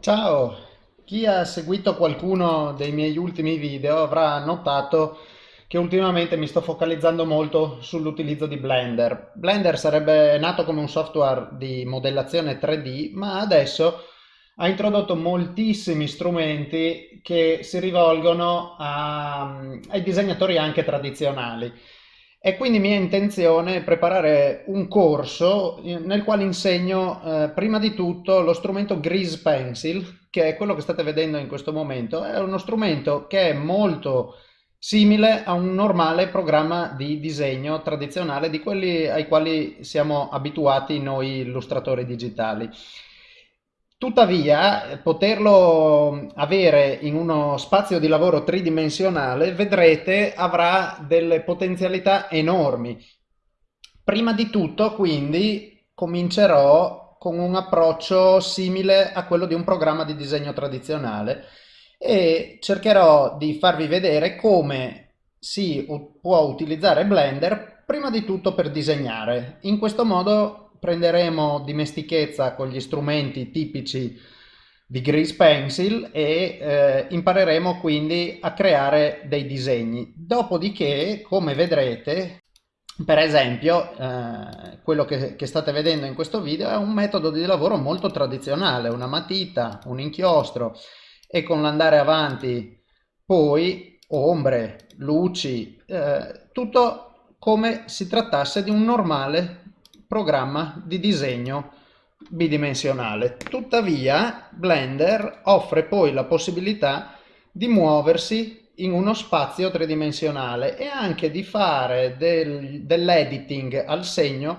Ciao! Chi ha seguito qualcuno dei miei ultimi video avrà notato che ultimamente mi sto focalizzando molto sull'utilizzo di Blender. Blender sarebbe nato come un software di modellazione 3D, ma adesso ha introdotto moltissimi strumenti che si rivolgono a, ai disegnatori anche tradizionali. E quindi mia intenzione preparare un corso nel quale insegno eh, prima di tutto lo strumento Grease Pencil, che è quello che state vedendo in questo momento. È uno strumento che è molto simile a un normale programma di disegno tradizionale di quelli ai quali siamo abituati noi illustratori digitali. Tuttavia, poterlo avere in uno spazio di lavoro tridimensionale, vedrete, avrà delle potenzialità enormi. Prima di tutto, quindi, comincerò con un approccio simile a quello di un programma di disegno tradizionale e cercherò di farvi vedere come si può utilizzare Blender prima di tutto per disegnare. In questo modo prenderemo dimestichezza con gli strumenti tipici di Grease Pencil e eh, impareremo quindi a creare dei disegni. Dopodiché, come vedrete, per esempio, eh, quello che, che, state vedendo in questo video è un metodo di lavoro molto tradizionale, una matita, un inchiostro e con l'andare avanti poi ombre, luci, eh, tutto come si trattasse di un normale programma di disegno bidimensionale. Tuttavia Blender offre poi la possibilità di muoversi in uno spazio tridimensionale e anche di fare del, dell'editing al segno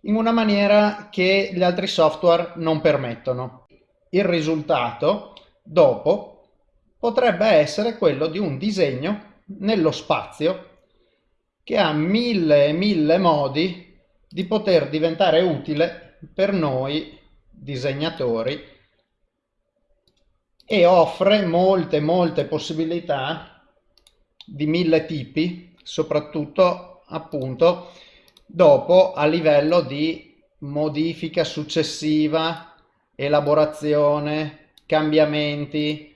in una maniera che gli altri software non permettono. Il risultato, dopo, potrebbe essere quello di un disegno nello spazio che ha mille e mille modi di poter diventare utile per noi disegnatori e offre molte molte possibilità di mille tipi soprattutto appunto dopo a livello di modifica successiva elaborazione cambiamenti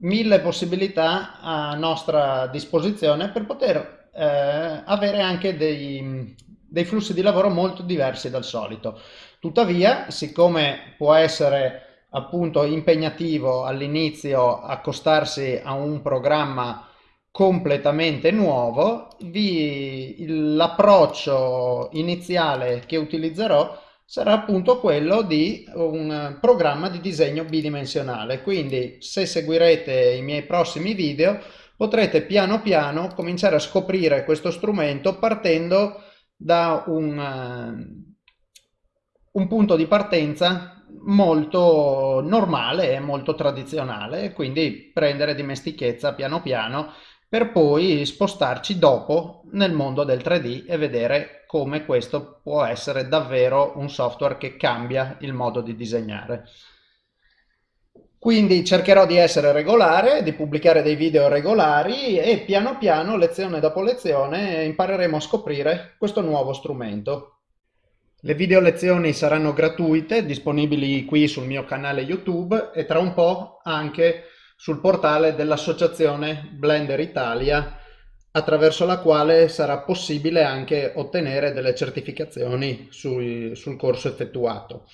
mille possibilità a nostra disposizione per poter eh, avere anche dei, dei flussi di lavoro molto diversi dal solito. Tuttavia, siccome può essere appunto impegnativo all'inizio accostarsi a un programma completamente nuovo, l'approccio iniziale che utilizzerò sarà appunto quello di un programma di disegno bidimensionale. Quindi se seguirete i miei prossimi video potrete piano piano cominciare a scoprire questo strumento partendo da un, eh, un punto di partenza molto normale e molto tradizionale, quindi prendere dimestichezza piano piano per poi spostarci dopo nel mondo del 3D e vedere come questo può essere davvero un software che cambia il modo di disegnare. Quindi cercherò di essere regolare, di pubblicare dei video regolari e piano piano, lezione dopo lezione, impareremo a scoprire questo nuovo strumento. Le video lezioni saranno gratuite, disponibili qui sul mio canale YouTube e tra un po' anche sul portale dell'associazione Blender Italia attraverso la quale sarà possibile anche ottenere delle certificazioni sul, sul corso effettuato.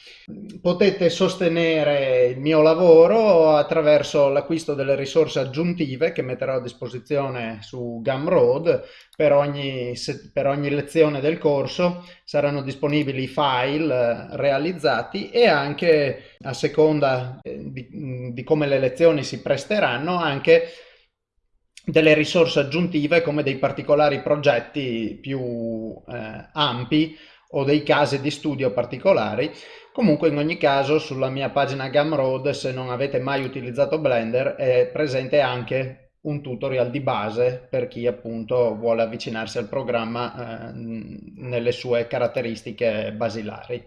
Potete sostenere il mio lavoro attraverso l'acquisto delle risorse aggiuntive che metterò a disposizione su Gumroad per ogni, per ogni lezione del corso saranno disponibili file eh, realizzati e anche a seconda eh, di, di come le lezioni si presteranno anche delle risorse aggiuntive come dei particolari progetti più eh, ampi o dei casi di studio particolari. Comunque in ogni caso sulla mia pagina Gumroad se non avete mai utilizzato Blender è presente anche un tutorial di base per chi appunto vuole avvicinarsi al programma eh, nelle sue caratteristiche basilari.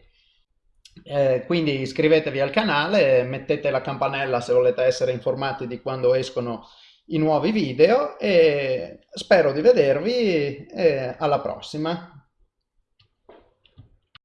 Eh, quindi iscrivetevi al canale, mettete la campanella se volete essere informati di quando escono i nuovi video e spero di vedervi e alla prossima.